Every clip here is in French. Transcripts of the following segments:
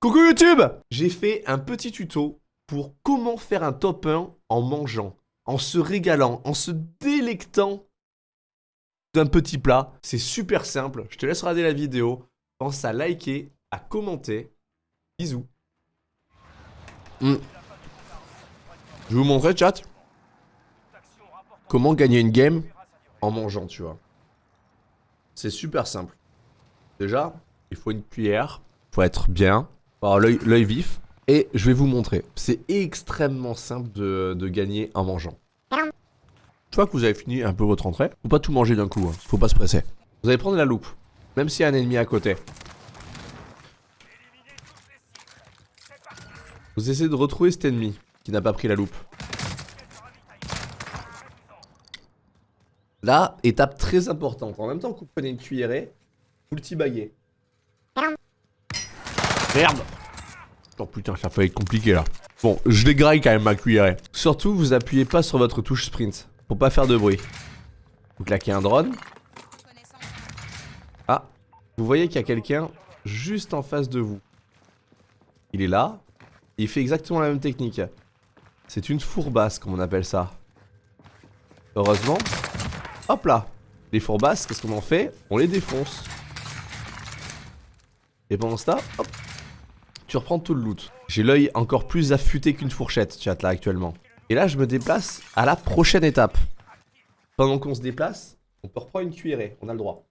Coucou YouTube J'ai fait un petit tuto pour comment faire un top 1 en mangeant, en se régalant, en se délectant d'un petit plat. C'est super simple, je te laisse regarder la vidéo. Pense à liker, à commenter. Bisous. Hmm. Je vais vous montrer, chat, comment gagner une game en mangeant, tu vois. C'est super simple. Déjà, il faut une cuillère, il faut être bien, l'œil vif. Et je vais vous montrer. C'est extrêmement simple de, gagner en mangeant. Une fois que vous avez fini un peu votre entrée, faut pas tout manger d'un coup, hein. faut pas se presser. Vous allez prendre la loupe, même s'il y a un ennemi à côté. Vous essayez de retrouver cet ennemi qui n'a pas pris la loupe. Là, étape très importante. En même temps que vous prenez une cuillerée, vous le baguez. Merde Oh putain, ça peut être compliqué là. Bon, je dégraille quand même ma cuillère. Surtout, vous appuyez pas sur votre touche sprint. Pour pas faire de bruit. Vous claquez un drone. Ah, vous voyez qu'il y a quelqu'un juste en face de vous. Il est là. Il fait exactement la même technique. C'est une fourbasse, comme on appelle ça. Heureusement. Hop là. Les fourbasses, qu'est-ce qu'on en fait? On les défonce. Et pendant ce temps, hop, tu reprends tout le loot. J'ai l'œil encore plus affûté qu'une fourchette, chat, là, actuellement. Et là, je me déplace à la prochaine étape. Pendant qu'on se déplace, on peut reprendre une cuillerée, on a le droit.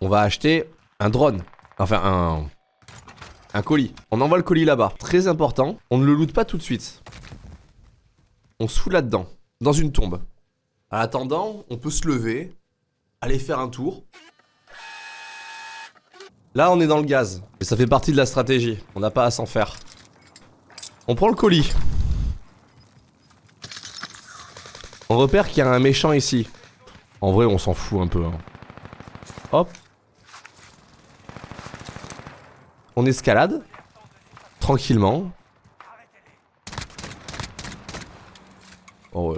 On va acheter un drone. Enfin, un... Un colis. On envoie le colis là-bas. Très important, on ne le loot pas tout de suite. On se fout là-dedans, dans une tombe. En attendant, on peut se lever, aller faire un tour, Là, on est dans le gaz. Et ça fait partie de la stratégie. On n'a pas à s'en faire. On prend le colis. On repère qu'il y a un méchant ici. En vrai, on s'en fout un peu. Hein. Hop. On escalade. Tranquillement. Oh.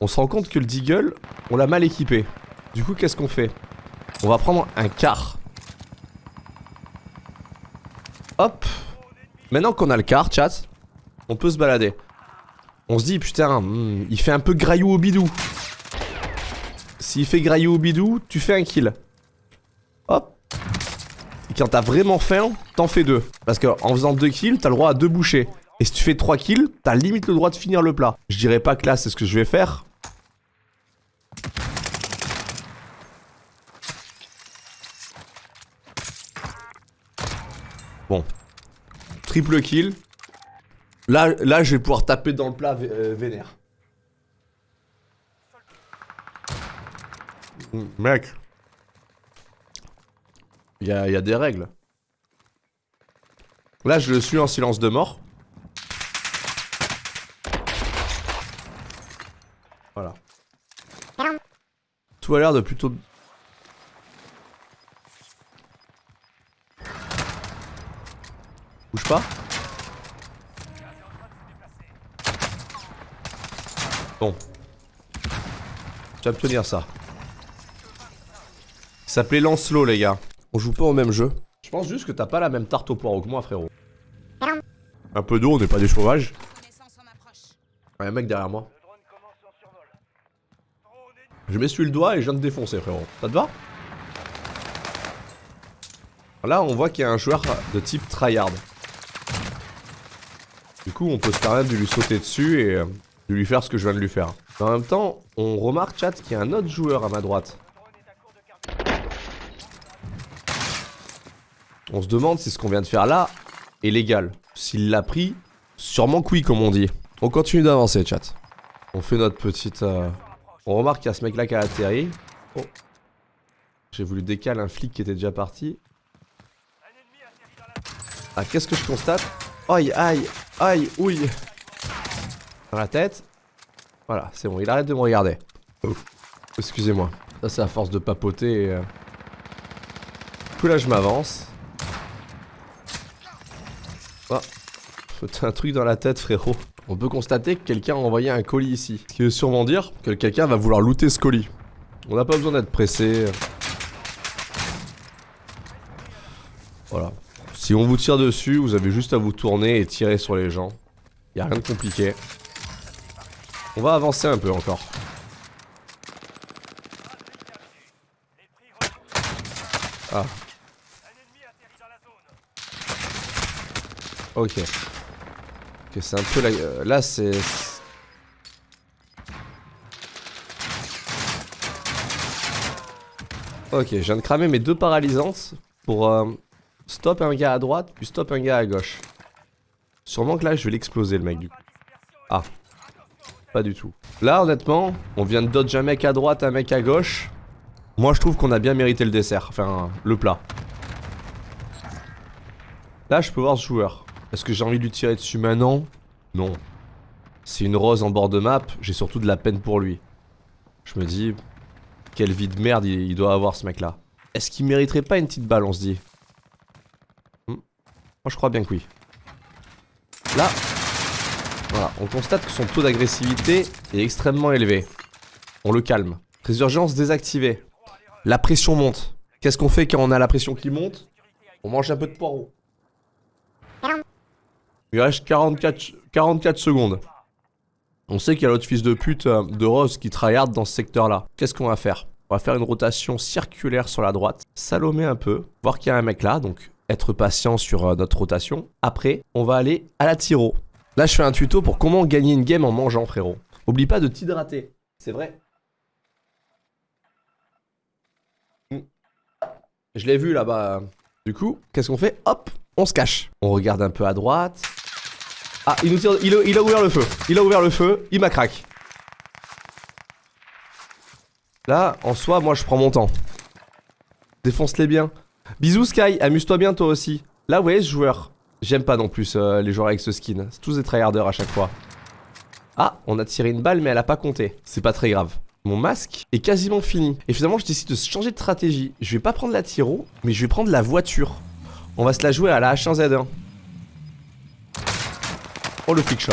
On se rend compte que le Deagle, on l'a mal équipé. Du coup, qu'est-ce qu'on fait? On va prendre un car. Hop. Maintenant qu'on a le car, chat, on peut se balader. On se dit, putain, hmm, il fait un peu graillou au bidou. S'il fait graillou au bidou, tu fais un kill. Hop. Et quand t'as vraiment faim, t'en fais deux. Parce qu'en faisant deux kills, t'as le droit à deux bouchées. Et si tu fais trois kills, t'as limite le droit de finir le plat. Je dirais pas que là, c'est ce que je vais faire. Bon. Triple kill. Là, là, je vais pouvoir taper dans le plat euh, vénère. Mec. Il y a, y a des règles. Là, je le suis en silence de mort. Voilà. Tout a l'air de plutôt Bon. Tu vas ça. Ça s'appelait Lancelot, les gars. On joue pas au même jeu. Je pense juste que t'as pas la même tarte au poireau que moi, frérot. Un peu d'eau, on n'est pas des sauvages. Ouais, un mec derrière moi. Je m'essuie le doigt et je viens de défoncer, frérot. Ça te va? Là, on voit qu'il y a un joueur de type tryhard. Du coup, on peut se permettre de lui sauter dessus et euh, de lui faire ce que je viens de lui faire. En même temps, on remarque, chat, qu'il y a un autre joueur à ma droite. On se demande si ce qu'on vient de faire là est légal. S'il l'a pris, sûrement que oui, comme on dit. On continue d'avancer, chat. On fait notre petite... Euh, on remarque qu'il y a ce mec-là qui a atterri. Oh. J'ai voulu décaler un flic qui était déjà parti. Ah, qu'est-ce que je constate? Aïe, aïe, aïe, ouille. Dans la tête. Voilà, c'est bon, il arrête de me regarder. Excusez-moi. Ça, c'est à force de papoter. Et, euh... là, je m'avance. Oh. T'as un truc dans la tête, frérot. On peut constater que quelqu'un a envoyé un colis ici. Ce qui veut sûrement dire que quelqu'un va vouloir looter ce colis. On n'a pas besoin d'être pressé. Voilà. Si on vous tire dessus, vous avez juste à vous tourner et tirer sur les gens. Y a rien de compliqué. On va avancer un peu encore. Ah. Ok. Ok, c'est un peu la... euh, là, c'est... Ok, je viens de cramer mes deux paralysantes pour euh, stop un gars à droite, puis stop un gars à gauche. Sûrement que là, je vais l'exploser, le mec, du. Ah. Pas du tout. Là, honnêtement, on vient de dodge un mec à droite, un mec à gauche. Moi, je trouve qu'on a bien mérité le dessert. Enfin, le plat. Là, je peux voir ce joueur. Est-ce que j'ai envie de lui tirer dessus maintenant? Non. C'est une rose en bord de map, j'ai surtout de la peine pour lui. Je me dis, quelle vie de merde il, doit avoir ce mec-là. Est-ce qu'il mériterait pas une petite balle, on se dit? Je crois bien que oui. Là, voilà, on constate que son taux d'agressivité est extrêmement élevé. On le calme. Résurgence désactivée. La pression monte. Qu'est-ce qu'on fait quand on a la pression qui monte? On mange un peu de poireau. Il reste 44, 44 secondes. On sait qu'il y a l'autre fils de pute euh, de Rose qui tryhard dans ce secteur-là. Qu'est-ce qu'on va faire? On va faire une rotation circulaire sur la droite, salomer un peu, voir qu'il y a un mec là, donc être patient sur euh, notre rotation. Après, on va aller à la tiro. Là, je fais un tuto pour comment gagner une game en mangeant, frérot. Oublie pas de t'hydrater. C'est vrai. Mm. Je l'ai vu là-bas. Du coup, qu'est-ce qu'on fait? Hop, on se cache. On regarde un peu à droite. Ah, il. Il, a- ouvert le feu. Il a ouvert le feu. Il m'a crack. Là, en soi, moi, je prends mon temps. Défonce-les bien. Bisous, Sky. Amuse-toi bien, toi aussi. Là, vous voyez ce joueur. J'aime pas non plus euh, les joueurs avec ce skin. C'est tous des tryharders à chaque fois. Ah, on a tiré une balle, mais elle a pas compté. C'est pas très grave. Mon masque est quasiment fini. Et finalement, je décide de changer de stratégie. Je vais pas prendre la tiro, mais je vais prendre la voiture. On va se la jouer à la H1Z1. Oh le flic shop.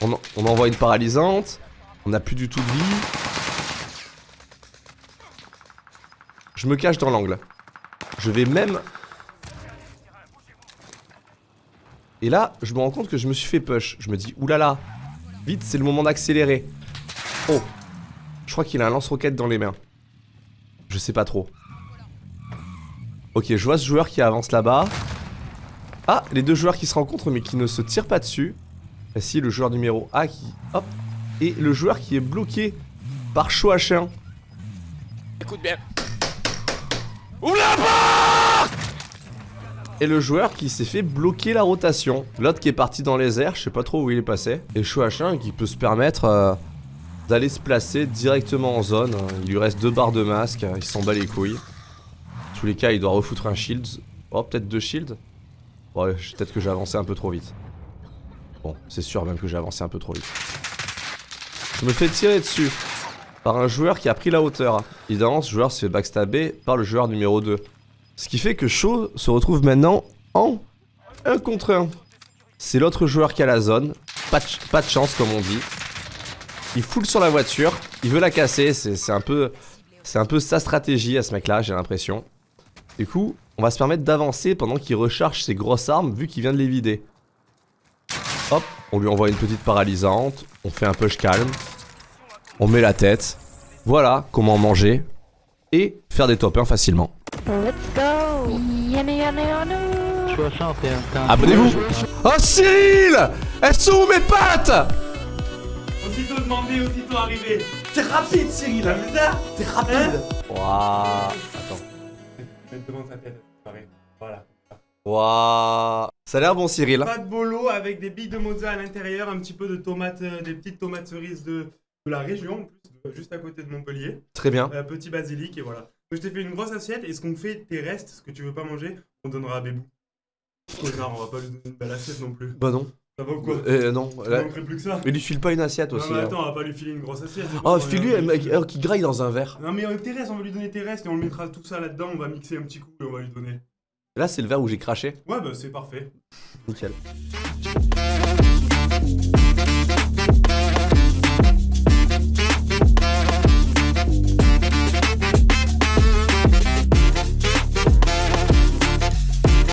On, on envoie une paralysante. On n'a plus du tout de vie. Je me cache dans l'angle. Je vais même... Et là, je me rends compte que je me suis fait push. Je me dis, oulala, vite, c'est le moment d'accélérer. Oh, je crois qu'il a un lance-roquette dans les mains. Je sais pas trop. Ok, je vois ce joueur qui avance là-bas. Ah, les deux joueurs qui se rencontrent mais qui ne se tirent pas dessus. Et si, le joueur numéro A qui... Hop. Et le joueur qui est bloqué par H1. Écoute bien. Et le joueur qui s'est fait bloquer la rotation. L'autre qui est parti dans les airs, je sais pas trop où il est passé. Et H1 qui peut se permettre euh, d'aller se placer directement en zone. Il lui reste deux barres de masque, il s'en bat les couilles. En tous les cas, il doit refoutre un shield. Oh, peut-être deux shields? Ouais, peut-être que j'ai avancé un peu trop vite. Bon, c'est sûr même que j'ai avancé un peu trop vite. Je me fais tirer dessus par un joueur qui a pris la hauteur. Évidemment, ce joueur se fait backstabber par le joueur numéro 2. Ce qui fait que Shaw se retrouve maintenant en 1 contre 1. C'est l'autre joueur qui a la zone. Pas de, chance, comme on dit. Il foule sur la voiture. Il veut la casser. C'est un. C'est un peu sa stratégie à ce mec-là, j'ai l'impression. Du coup, on va se permettre d'avancer pendant qu'il recharge ses grosses armes, vu qu'il vient de les vider. Hop, on lui envoie une petite paralysante. On fait un push calme. On met la tête. Voilà comment manger. Et faire des top 1 facilement. Let's go Abonnez-vous Oh Cyril Elles sont où mes pattes? Aussitôt demandé, aussitôt arrivé. T'es rapide Cyril T'as vu ça T'es rapide Waouh Attends. Mets devant sa tête. pareil. Voilà. Waouh Ça a l'air bon Cyril. Pas de bolo avec des billes de mozza à l'intérieur, un petit peu de tomates, euh, des petites tomates cerises de, de la région, en plus, de- juste à côté de Montpellier. Très bien. Un petit basilic et voilà. Donc je t'ai fait une grosse assiette et ce qu'on fait, tes restes, ce que tu veux pas manger, on donnera à Bébou. Connard, on va pas lui donner une belle assiette non plus. Bah non. Ça va ou quoi? Euh non. Il là- manquerait plus que ça? Mais lui file pas une assiette Non aussi. mais hein. attends, on va pas lui filer une grosse assiette. c'est Oh file-lui on un euh, qui graille dans un verre. Non mais avec tes restes, on va lui donner tes restes et on le mettra tout ça là-dedans, on va mixer un petit coup et on va lui donner. Là c'est le verre où j'ai craché. Ouais bah c'est parfait. Nickel.